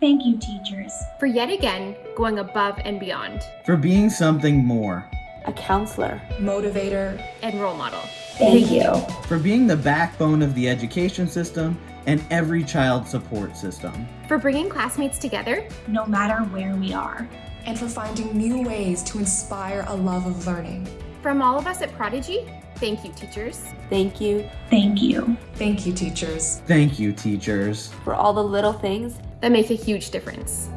Thank you, teachers. For yet again going above and beyond. For being something more. A counselor, motivator, and role model. Thank you. For being the backbone of the education system and every child support system. For bringing classmates together, no matter where we are. And for finding new ways to inspire a love of learning. From all of us at Prodigy, thank you, teachers. Thank you. Thank you. Thank you, teachers. Thank you, teachers. For all the little things that make a huge difference.